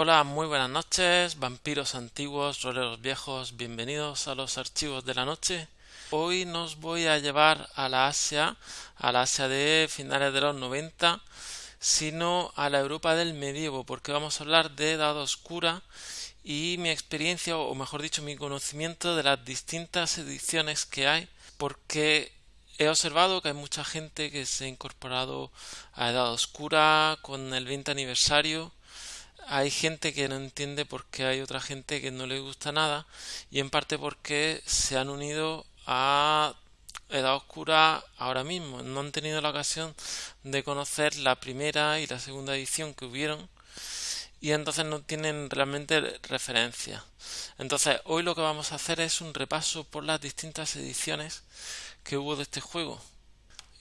Hola, muy buenas noches, vampiros antiguos, roleros viejos, bienvenidos a los archivos de la noche. Hoy nos voy a llevar a la Asia, a la Asia de finales de los 90, sino a la Europa del medievo, porque vamos a hablar de Edad Oscura y mi experiencia, o mejor dicho, mi conocimiento de las distintas ediciones que hay, porque he observado que hay mucha gente que se ha incorporado a Edad Oscura con el 20 aniversario hay gente que no entiende por qué hay otra gente que no le gusta nada y en parte porque se han unido a Edad Oscura ahora mismo. No han tenido la ocasión de conocer la primera y la segunda edición que hubieron y entonces no tienen realmente referencia. Entonces hoy lo que vamos a hacer es un repaso por las distintas ediciones que hubo de este juego.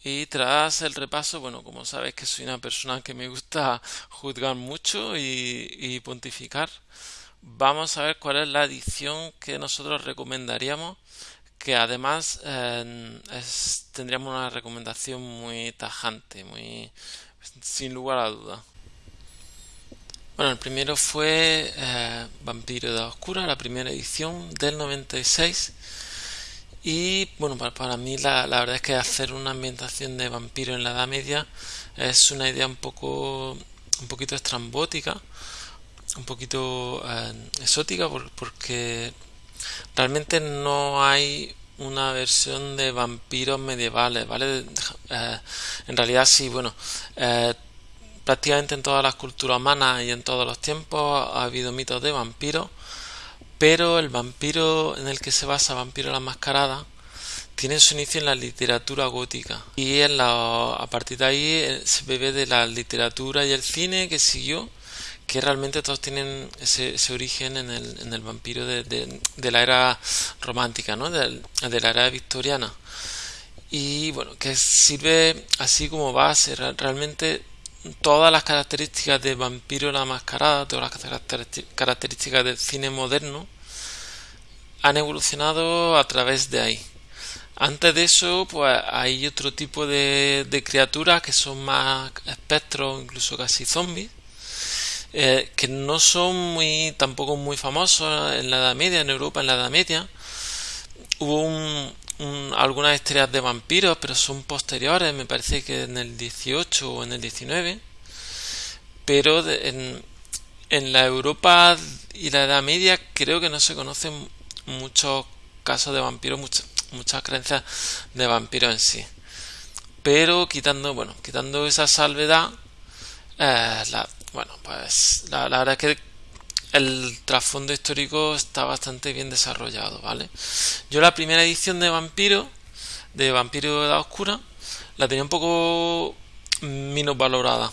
Y tras el repaso, bueno, como sabéis que soy una persona que me gusta juzgar mucho y, pontificar, vamos a ver cuál es la edición que nosotros recomendaríamos, que además eh, tendríamos una recomendación muy tajante, muy sin lugar a duda. Bueno, el primero fue eh, Vampiro de la Oscura, la primera edición del 96 y bueno, para, mí la, la, verdad es que hacer una ambientación de vampiro en la Edad Media es una idea un poco un poquito estrambótica, un poquito eh, exótica porque realmente no hay una versión de vampiros medievales, ¿vale? Eh, en realidad sí, bueno, eh, prácticamente en todas las culturas humanas y en todos los tiempos ha habido mitos de vampiros pero el vampiro en el que se basa Vampiro la Mascarada tiene su inicio en la literatura gótica y en la, a partir de ahí eh, se bebe de la literatura y el cine que siguió que realmente todos tienen ese, origen en el, en el vampiro de, de, la era romántica, ¿no? de, de la era victoriana y bueno, que sirve así como base realmente todas las características de Vampiro la Mascarada, todas las características del cine moderno, han evolucionado a través de ahí. Antes de eso, pues hay otro tipo de, criaturas que son más espectros, incluso casi zombies, eh, que no son muy, tampoco muy famosos en la Edad Media, en Europa en la Edad Media. Hubo un, algunas estrellas de vampiros, pero son posteriores, me parece que en el 18 o en el 19. Pero en, en la Europa y la Edad Media creo que no se conocen muchos casos de vampiros, muchas, muchas creencias de vampiros en sí. Pero quitando, bueno, quitando esa salvedad, eh, bueno, pues la, la verdad es que el trasfondo histórico está bastante bien desarrollado, ¿vale? Yo la primera edición de Vampiro, de Vampiro de la Oscura, la tenía un poco menos valorada,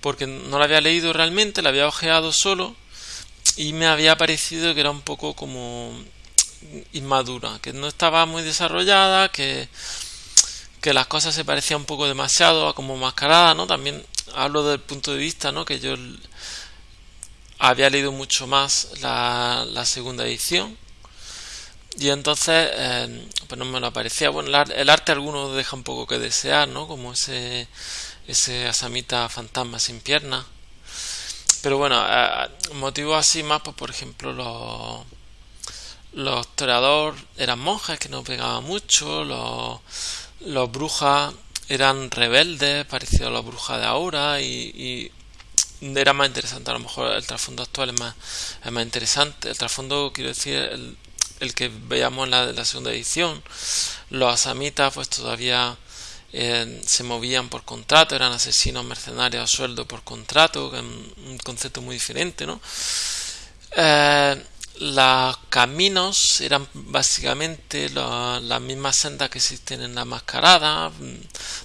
porque no la había leído realmente, la había ojeado solo y me había parecido que era un poco como inmadura, que no estaba muy desarrollada, que que las cosas se parecían un poco demasiado a como mascarada, ¿no? También hablo del punto de vista, ¿no? Que yo había leído mucho más la, segunda edición. Y entonces eh, pues no me lo aparecía. Bueno el arte alguno deja un poco que desear no como ese ese asamita fantasma sin piernas pero bueno eh, motivos así más pues por ejemplo los los toreadores eran monjes que no pegaban mucho los los brujas eran rebeldes parecidos a las brujas de ahora y era más interesante. A lo mejor el trasfondo actual es más, es más interesante. El trasfondo, quiero decir, el, el que veíamos en la, la, segunda edición. Los asamitas, pues todavía eh, se movían por contrato, eran asesinos mercenarios a sueldo por contrato, que es un concepto muy diferente, ¿no? Eh, los caminos eran básicamente las mismas sendas que existen en la mascarada, mm,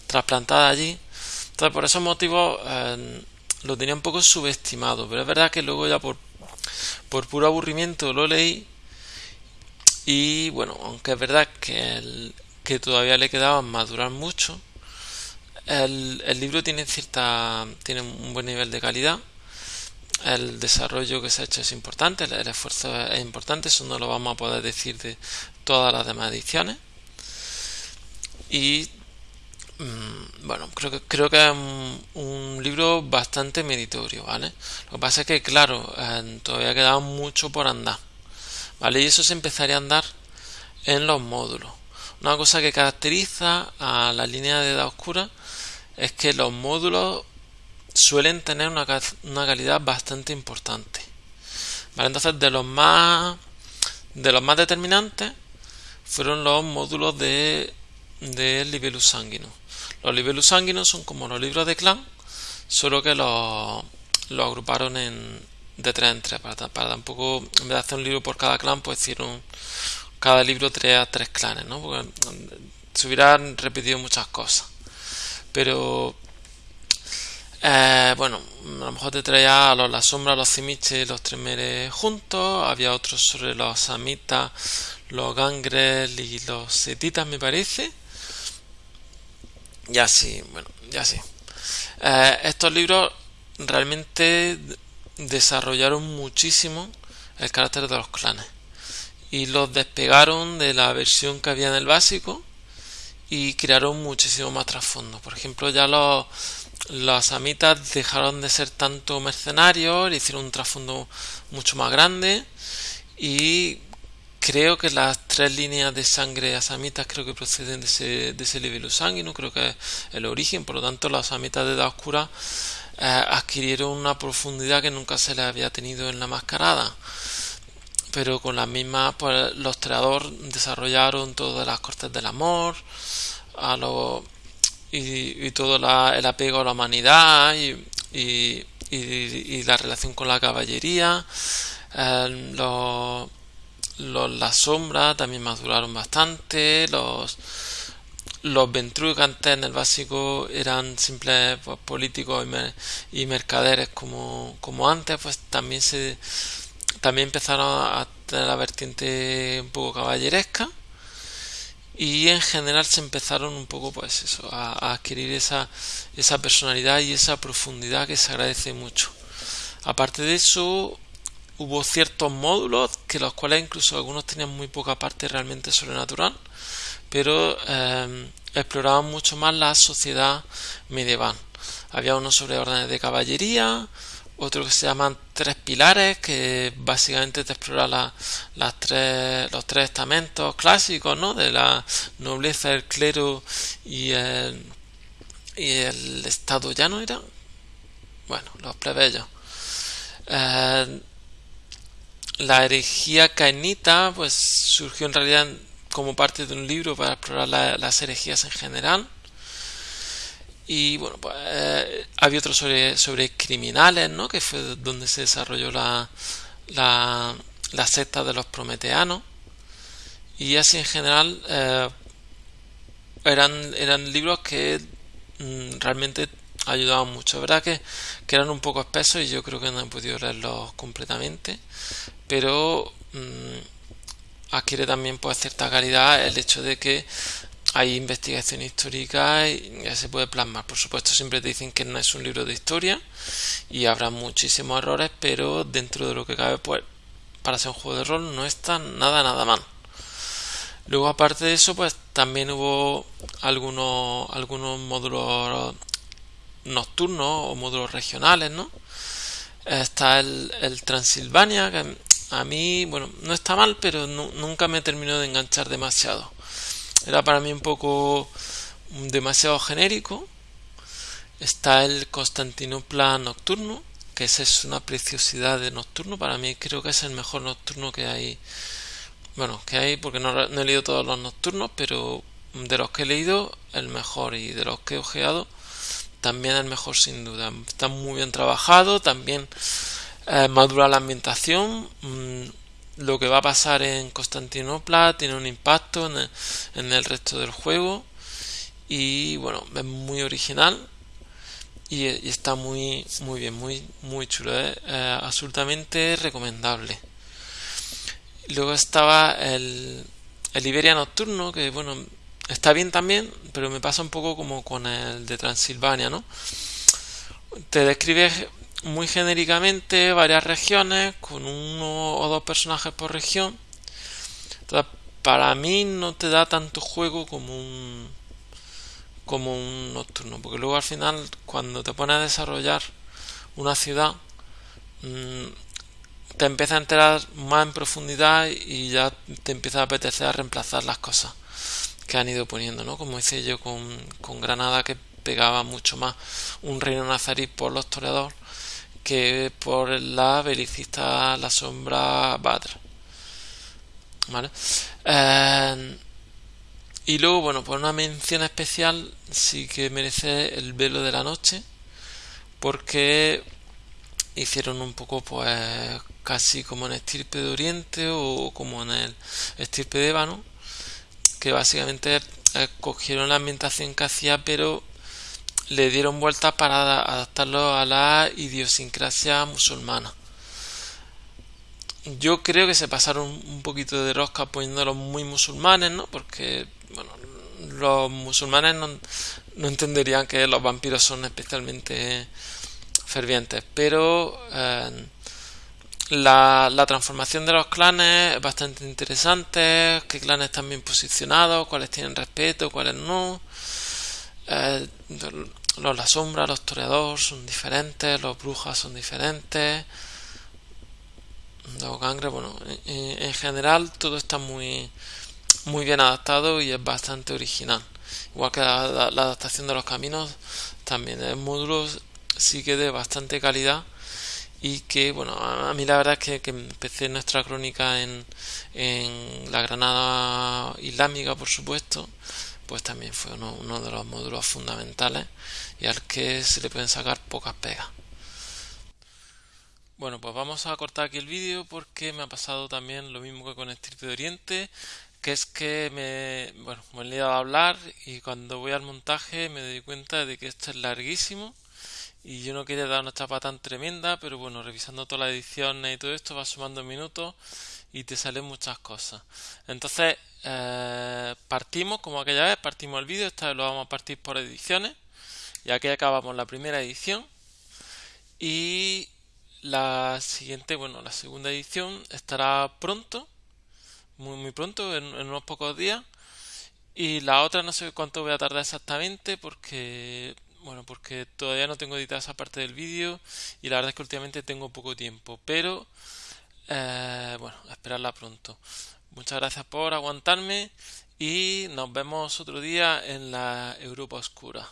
trasplantadas allí. Entonces, por esos motivos, eh, lo tenía un poco subestimado, pero es verdad que luego ya por, por puro aburrimiento lo leí y bueno, aunque es verdad que, el, que todavía le quedaba madurar mucho, el, el libro tiene cierta tiene un buen nivel de calidad el desarrollo que se ha hecho es importante, el, esfuerzo es importante, eso no lo vamos a poder decir de todas las demás ediciones. Y bueno, creo que, creo que es un, libro bastante meritorio, ¿vale? Lo que pasa es que, claro, eh, todavía queda mucho por andar, ¿vale? Y eso se empezaría a andar en los módulos. Una cosa que caracteriza a la línea de edad oscura es que los módulos suelen tener una, una calidad bastante importante. ¿Vale? Entonces, de los más de los más determinantes fueron los módulos de, de Libellus Sanguinus. Los Libellus Sanguinus son como los libros de clan, solo que los, agruparon en, de tres en tres, para, tampoco, en vez de hacer un libro por cada clan, pues hicieron cada libro tres a tres clanes, ¿no? Porque mm, se hubieran repetido muchas cosas. Pero eh, bueno, a lo mejor te traía a los, la sombra, los cimiches los tremeres juntos. Había otros sobre los samitas, los gangres y los setitas, me parece. Ya sí, bueno, ya sí. Eh, estos libros realmente desarrollaron muchísimo el carácter de los clanes y los despegaron de la versión que había en el básico y crearon muchísimo más trasfondo. Por ejemplo, ya los los amitas dejaron de ser tanto mercenarios, hicieron un trasfondo mucho más grande y creo que las tres líneas de sangre asamitas creo que proceden de ese, de ese nivel sanguíneo, creo que es el origen, por lo tanto las asamitas de edad oscura eh, adquirieron una profundidad que nunca se les había tenido en la mascarada pero con las mismas pues los creadores desarrollaron todas las cortes del amor a los y, todo el apego a la humanidad y, y, la relación con la caballería. Eh, los, las sombras también maduraron bastante. Los, los ventrugantes en el básico eran simples pues, políticos y, mercaderes como, como antes, pues también se también empezaron a tener la vertiente un poco caballeresca y en general se empezaron un poco pues eso a, adquirir esa, esa personalidad y esa profundidad que se agradece mucho aparte de eso hubo ciertos módulos que los cuales incluso algunos tenían muy poca parte realmente sobrenatural pero eh, exploraban mucho más la sociedad medieval. Había uno sobre órdenes de caballería otro que se llaman tres pilares que básicamente te explora las los tres estamentos clásicos ¿no? de la nobleza, el clero y el, y el estado ya no era bueno, los plebeyos. Eh, la herejía cainita pues surgió en realidad como parte de un libro para explorar las herejías en general y bueno, pues eh, había otro sobre, sobre criminales, ¿no? Que fue donde se desarrolló la, la, la secta de los prometeanos. Y así en general eh, eran, eran libros que mm, realmente ayudaban mucho. verdad que, que, eran un poco espesos y yo creo que no he podido leerlos completamente. Pero mm, adquiere también pues cierta calidad el hecho de que hay investigación histórica y ya se puede plasmar. Por supuesto, siempre te dicen que no es un libro de historia y habrá muchísimos errores, pero dentro de lo que cabe, pues para ser un juego de rol no está nada, nada mal. Luego, aparte de eso, pues también hubo algunos, algunos módulos nocturnos o módulos regionales, ¿no? Está el, Transilvania, a mí, bueno, no está mal, pero nunca me terminó de enganchar demasiado era para mí un poco demasiado genérico. Está el Constantinopla nocturno, que esa es una preciosidad de nocturno. Para mí creo que es el mejor nocturno que hay. Bueno, que hay porque no, he leído todos los nocturnos, pero de los que he leído, el mejor. Y de los que he ojeado, también el mejor sin duda. Está muy bien trabajado, también eh, madura la ambientación. Mm, lo que va a pasar en Constantinopla tiene un impacto en el, resto del juego y bueno es muy original y, está muy muy bien muy muy chulo ¿eh? Eh, absolutamente recomendable luego estaba el, el Iberia Nocturno que bueno está bien también pero me pasa un poco como con el de Transilvania no te describe muy genéricamente varias regiones con uno o dos personajes por región. para mí no te da tanto juego como un como un nocturno, porque luego al final cuando te pones a desarrollar una ciudad mm, te empieza a enterar más en profundidad y ya te empieza a apetecer a reemplazar las cosas que han ido poniendo, ¿no? Como hice yo con, con Granada que pegaba mucho más un reino nazarí por los toreadores que por la belicista La Sombra Badr. ¿Vale? Eh, y luego, bueno, por una mención especial sí que merece el velo de la noche, porque hicieron un poco, pues, casi como en estirpe de Oriente o como en el estirpe de Ébano, que básicamente cogieron la ambientación que hacía, pero le dieron vueltas para adaptarlo a la idiosincrasia musulmana. Yo creo que se pasaron un poquito de rosca poniéndolos muy musulmanes, ¿no? Porque, bueno, los musulmanes no, entenderían que los vampiros son especialmente fervientes, pero eh, la, la, transformación de los clanes es bastante interesante, qué clanes están bien posicionados, cuáles tienen respeto, cuáles no. Eh, los La Sombra, los Toreadores son diferentes, los Brujas son diferentes. Los Gangres, bueno, en, general todo está muy, muy bien adaptado y es bastante original. Igual que la, adaptación de los caminos, también el módulo sí que de bastante calidad y que bueno a mí la verdad es que, que empecé nuestra crónica en, en la Granada Islámica por supuesto pues también fue uno, de los módulos fundamentales y al que se le pueden sacar pocas pegas. Bueno, pues vamos a cortar aquí el vídeo porque me ha pasado también lo mismo que con Estirpe de Oriente, que es que me, bueno, me he liado a hablar y cuando voy al montaje me doy cuenta de que esto es larguísimo y yo no quería dar una chapa tan tremenda, pero bueno, revisando todas las ediciones y todo esto va sumando minutos y te salen muchas cosas. Entonces, eh, partimos, como aquella vez, partimos el vídeo, esta vez lo vamos a partir por ediciones, y aquí acabamos la primera edición. Y la siguiente, bueno, la segunda edición estará pronto, muy muy pronto, en, unos pocos días. Y la otra no sé cuánto voy a tardar exactamente porque bueno, porque todavía no tengo editada esa parte del vídeo y la verdad es que últimamente tengo poco tiempo, pero eh, bueno, esperarla pronto. Muchas gracias por aguantarme y nos vemos otro día en la Europa Oscura.